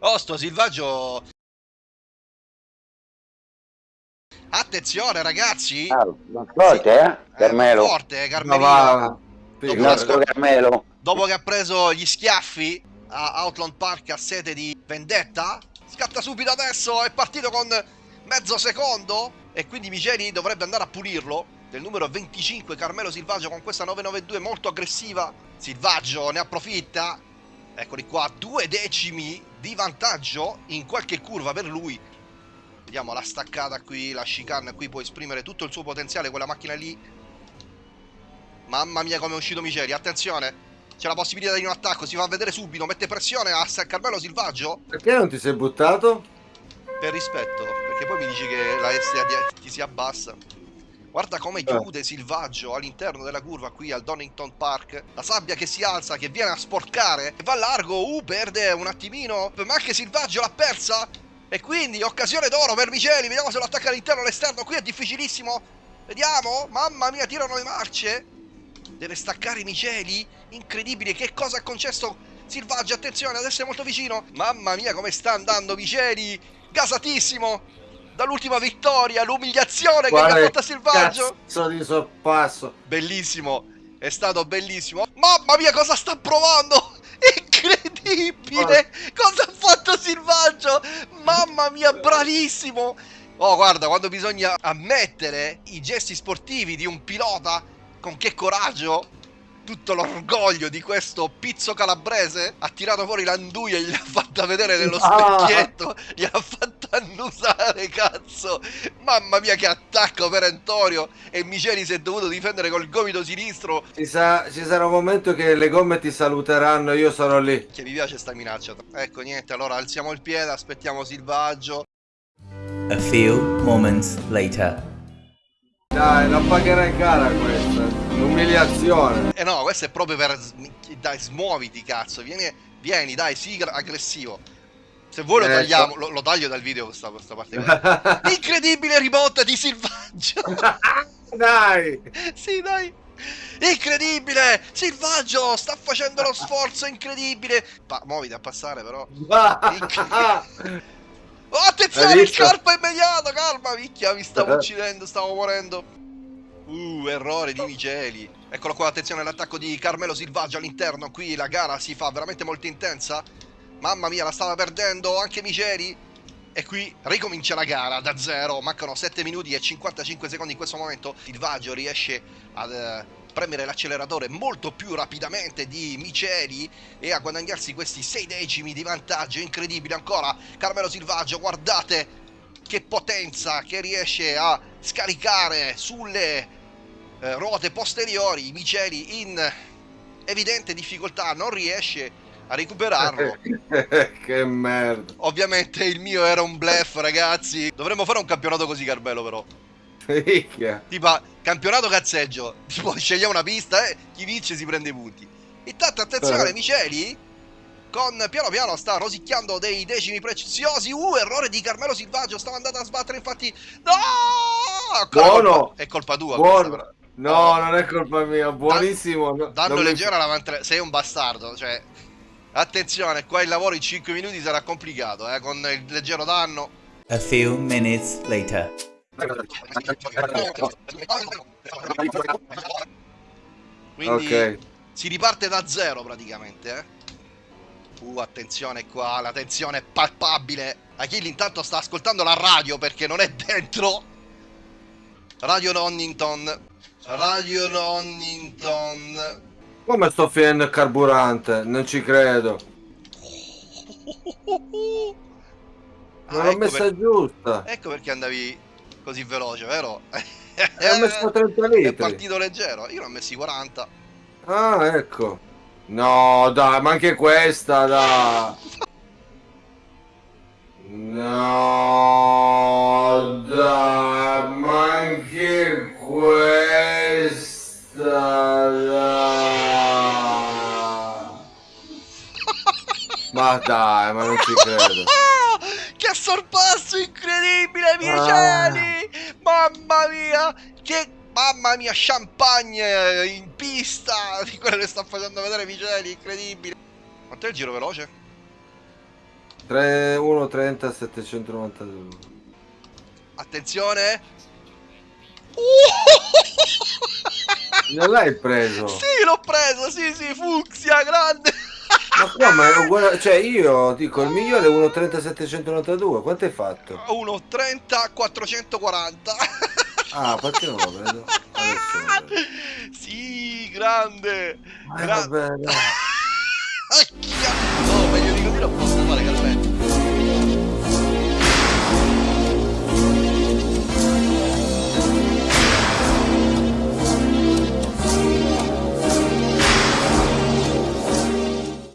Oh, sto silvaggio... Attenzione, ragazzi! Ah, forte, eh? Carmelo. Eh, forte, Carmelino. Il nostro Carmelo. Dopo che ha preso gli schiaffi a Outland Park a sete di vendetta, scatta subito adesso, è partito con mezzo secondo e quindi Miceli dovrebbe andare a pulirlo. Del numero 25 Carmelo Silvaggio con questa 992 molto aggressiva. Silvaggio ne approfitta. Eccoli qua, due decimi di vantaggio in qualche curva per lui. Vediamo la staccata qui, la chicane qui può esprimere tutto il suo potenziale quella macchina lì. Mamma mia come è uscito Miceli, attenzione. C'è la possibilità di un attacco, si fa vedere subito, mette pressione a Sa- Carmelo Silvaggio Perché non ti sei buttato? per rispetto, perché poi mi dici che la di- ti si abbassa. Guarda come chiude Silvaggio all'interno della curva qui al Donington Park. La sabbia che si alza, che viene a sporcare. Va largo, uh, perde un attimino. Ma anche Silvaggio l'ha persa. E quindi occasione d'oro per Miceli. Vediamo se lo attacca all'interno o all'esterno. Qui è difficilissimo. Vediamo. Mamma mia, tirano le marce. Deve staccare Miceli. Incredibile. Che cosa ha concesso Silvaggio? Attenzione, adesso è molto vicino. Mamma mia, come sta andando Miceli. Gasatissimo. Dall'ultima vittoria, l'umiliazione che gli ha Quale fatto Silvaggio. Cazzo di sorpasso. Bellissimo. È stato bellissimo. Mamma mia, cosa sta provando? Incredibile! Cosa ha fatto Silvaggio? Mamma mia, bravissimo! Oh, guarda, quando bisogna ammettere i gesti sportivi di un pilota, con che coraggio, tutto l'orgoglio di questo pizzo calabrese, ha tirato fuori l'anduia e gliel'ha fatta vedere nello specchietto, gliel'ha fatta annusare, cazzo! Mamma mia, che attacco perentorio! E Miceli si è dovuto difendere col gomito sinistro. Ci, sa- ci sarà un momento che le gomme ti saluteranno, io sarò lì. Che mi piace sta minaccia. Ecco, niente, allora alziamo il piede, aspettiamo Silvaggio. A few moments later. Dai, la pagherai cara questa. L'umiliazione. Eh no, questo è proprio per... Dai, smuoviti, cazzo. Vieni, vieni dai, sii gra- aggressivo. Se vuoi lo Ecco. tagliamo, lo, lo taglio dal video questa, questa parte. Incredibile rimonta di Silvaggio! Dai. sì, dai! Incredibile! Silvaggio sta facendo lo sforzo incredibile! Pa- muoviti a passare però. Oh, attenzione, il corpo è immediato, calma, minchia, mi stavo uccidendo, stavo morendo. Uh, errore di Miceli. Eccolo qua, attenzione all'attacco di Carmelo Silvaggio all'interno. Qui la gara si fa veramente molto intensa. Mamma mia, la stava perdendo anche Miceli. E qui ricomincia la gara da zero. Mancano 7 minuti e 55 secondi in questo momento. Silvaggio riesce ad eh, premere l'acceleratore molto più rapidamente di Miceli e a guadagnarsi questi 6 decimi di vantaggio. Incredibile ancora. Carmelo Silvaggio, guardate che potenza che riesce a scaricare sulle eh, ruote posteriori. Miceli in evidente difficoltà, non riesce a recuperarlo. che merda. Ovviamente il mio era un bluff, ragazzi. Dovremmo fare un campionato così, Carmelo, però. Minchia. Tipo, campionato cazzeggio. Tipo, scegliamo una pista e chi vince si prende i punti. Intanto, attenzione, Eh. Miceli. Con piano piano sta rosicchiando dei decimi preziosi. Uh, errore di Carmelo Silvaggio. Stava andando a sbattere, infatti. No! Buono. colpa- È colpa tua. Buono. No, non è colpa mia. Buonissimo. No, Danno mi- leggero avanti. Sei un bastardo. Cioè, attenzione, qua il lavoro in 5 minuti sarà complicato. Eh, con il leggero danno. A few minutes later. Quindi Ok. si riparte da zero praticamente, eh. Uh, attenzione qua, la tensione è palpabile. Achille intanto sta ascoltando la radio perché non è dentro. Radio Nonnington. Radio Nonnington. Come sto finendo il carburante? Non ci credo. Ah, Non l'ho ecco, messa per- giusta. ecco perché andavi così veloce, vero? E ho messo 30 È litri. partito leggero. Io ne ho messi 40. Ah, ecco. No, dai, ma anche questa, dai. No, dai, ma anche questa, dai. Ma dai, ma non ci credo. Ah, che sorpasso incredibile, Micheli! Mamma mia! Che mamma mia, champagne in pista di quello che sta facendo vedere Miceli, incredibile. Quanto è il giro veloce? 3, 1, 30, 792. Attenzione. Non l'hai preso? Sì, l'ho preso, sì, sì, fucsia, grande. Ma è uguale, cioè io dico il migliore è 1,30 792, quanto hai fatto? 1,30, 440. Ah, perché non lo vedo? Adesso. Sì, grande. Eh, Gra- vabbè, dai.